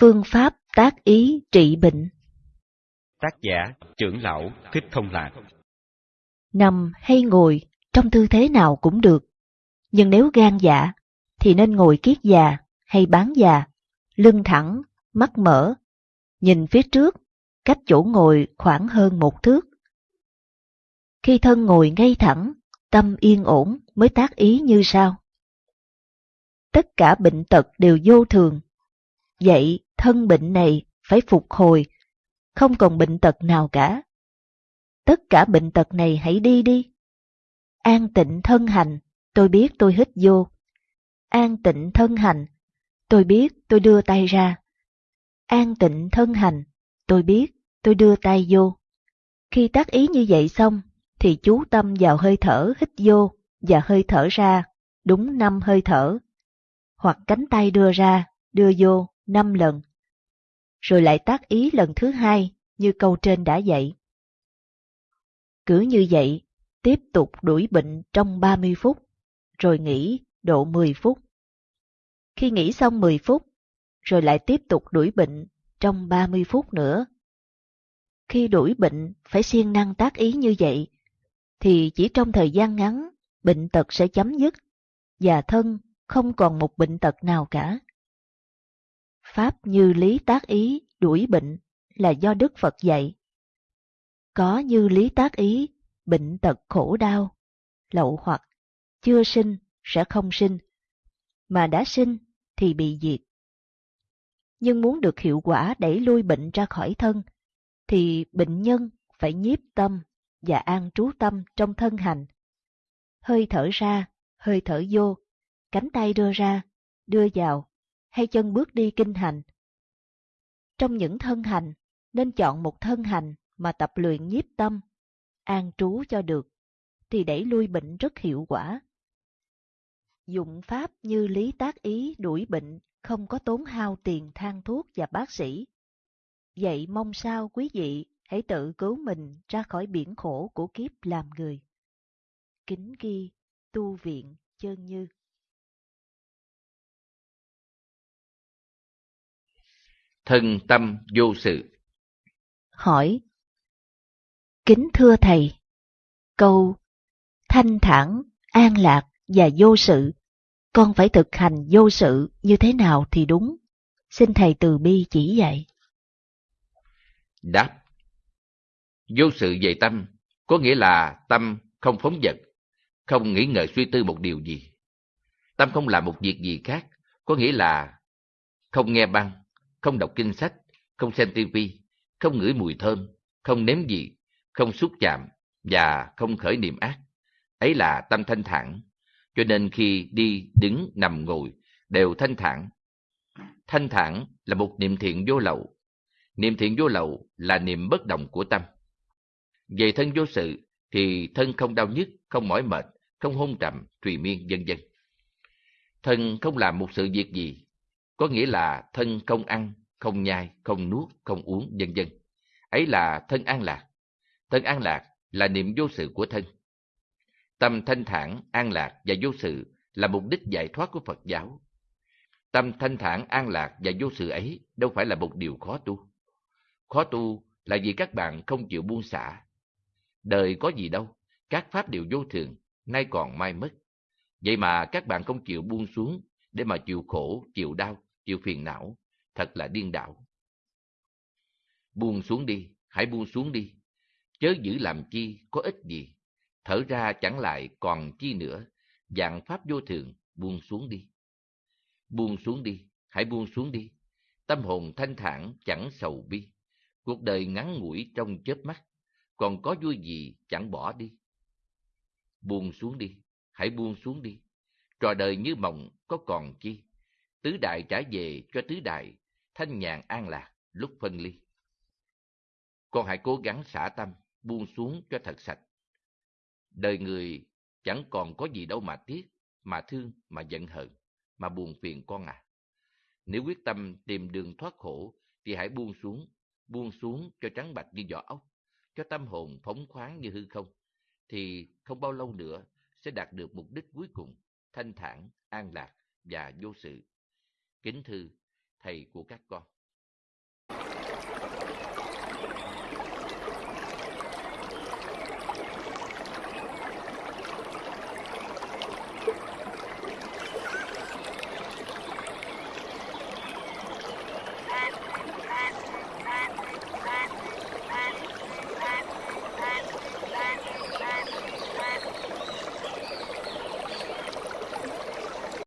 Phương pháp tác ý trị bệnh Tác giả trưởng lão Thích Thông Lạc Nằm hay ngồi, trong tư thế nào cũng được. Nhưng nếu gan dạ, thì nên ngồi kiết già hay bán già, lưng thẳng, mắt mở, nhìn phía trước, cách chỗ ngồi khoảng hơn một thước. Khi thân ngồi ngay thẳng, tâm yên ổn mới tác ý như sau. Tất cả bệnh tật đều vô thường. Vậy thân bệnh này phải phục hồi, không còn bệnh tật nào cả. Tất cả bệnh tật này hãy đi đi. An tịnh thân hành, tôi biết tôi hít vô. An tịnh thân hành, tôi biết tôi đưa tay ra. An tịnh thân hành, tôi biết tôi đưa tay vô. Khi tác ý như vậy xong, thì chú tâm vào hơi thở hít vô và hơi thở ra, đúng năm hơi thở. Hoặc cánh tay đưa ra, đưa vô năm lần. Rồi lại tác ý lần thứ hai như câu trên đã dạy. Cứ như vậy, tiếp tục đuổi bệnh trong 30 phút, rồi nghỉ độ 10 phút. Khi nghỉ xong 10 phút, rồi lại tiếp tục đuổi bệnh trong 30 phút nữa. Khi đuổi bệnh phải siêng năng tác ý như vậy, thì chỉ trong thời gian ngắn, bệnh tật sẽ chấm dứt, và thân không còn một bệnh tật nào cả. Pháp như lý tác ý đuổi bệnh là do Đức Phật dạy. Có như lý tác ý, bệnh tật khổ đau, lậu hoặc, chưa sinh sẽ không sinh, mà đã sinh thì bị diệt. Nhưng muốn được hiệu quả đẩy lui bệnh ra khỏi thân, thì bệnh nhân phải nhiếp tâm và an trú tâm trong thân hành. Hơi thở ra, hơi thở vô, cánh tay đưa ra, đưa vào, hay chân bước đi kinh hành. Trong những thân hành, nên chọn một thân hành mà tập luyện nhiếp tâm, an trú cho được, thì đẩy lui bệnh rất hiệu quả. Dụng pháp như lý tác ý đuổi bệnh không có tốn hao tiền thang thuốc và bác sĩ. Vậy mong sao quý vị hãy tự cứu mình ra khỏi biển khổ của kiếp làm người. Kính ghi, tu viện, chơn như. Thân tâm vô sự Hỏi Kính thưa Thầy, câu thanh thản, an lạc và vô sự, con phải thực hành vô sự như thế nào thì đúng? Xin Thầy từ bi chỉ dạy. Đáp Vô sự về tâm, có nghĩa là tâm không phóng dật, không nghĩ ngợi suy tư một điều gì. Tâm không làm một việc gì khác, có nghĩa là không nghe băng, không đọc kinh sách, không xem tivi, không ngửi mùi thơm, không nếm gì, không xúc chạm và không khởi niệm ác. Ấy là tâm thanh thản, cho nên khi đi, đứng, nằm, ngồi đều thanh thản. Thanh thản là một niệm thiện vô lậu. Niệm thiện vô lậu là niệm bất động của tâm. Về thân vô sự thì thân không đau nhức, không mỏi mệt, không hôn trầm, trùy miên, vân vân. Thân không làm một sự việc gì, có nghĩa là thân không ăn, không nhai, không nuốt, không uống, vân vân. Ấy là thân an lạc. Thân an lạc là niệm vô sự của thân. Tâm thanh thản, an lạc và vô sự là mục đích giải thoát của Phật giáo. Tâm thanh thản, an lạc và vô sự ấy đâu phải là một điều khó tu. Khó tu là vì các bạn không chịu buông xả, Đời có gì đâu, các pháp đều vô thường, nay còn mai mất. Vậy mà các bạn không chịu buông xuống để mà chịu khổ, chịu đau, chịu phiền não, thật là điên đảo. Buông xuống đi, hãy buông xuống đi. Chớ giữ làm chi, có ích gì. Thở ra chẳng lại còn chi nữa, dạng pháp vô thường, buông xuống đi. Buông xuống đi, hãy buông xuống đi. Tâm hồn thanh thản chẳng sầu bi. Cuộc đời ngắn ngủi trong chớp mắt, còn có vui gì chẳng bỏ đi. Buông xuống đi, hãy buông xuống đi. Trò đời như mộng có còn chi. Tứ đại trả về cho tứ đại, thanh nhàn an lạc lúc phân ly. Con hãy cố gắng xả tâm, buông xuống cho thật sạch. Đời người chẳng còn có gì đâu mà tiếc, mà thương, mà giận hờn, mà buồn phiền con à. Nếu quyết tâm tìm đường thoát khổ, thì hãy buông xuống, buông xuống cho trắng bạch như vỏ ốc cho tâm hồn phóng khoáng như hư không, thì không bao lâu nữa sẽ đạt được mục đích cuối cùng, thanh thản, an lạc và vô sự. Kính thư, thầy của các con.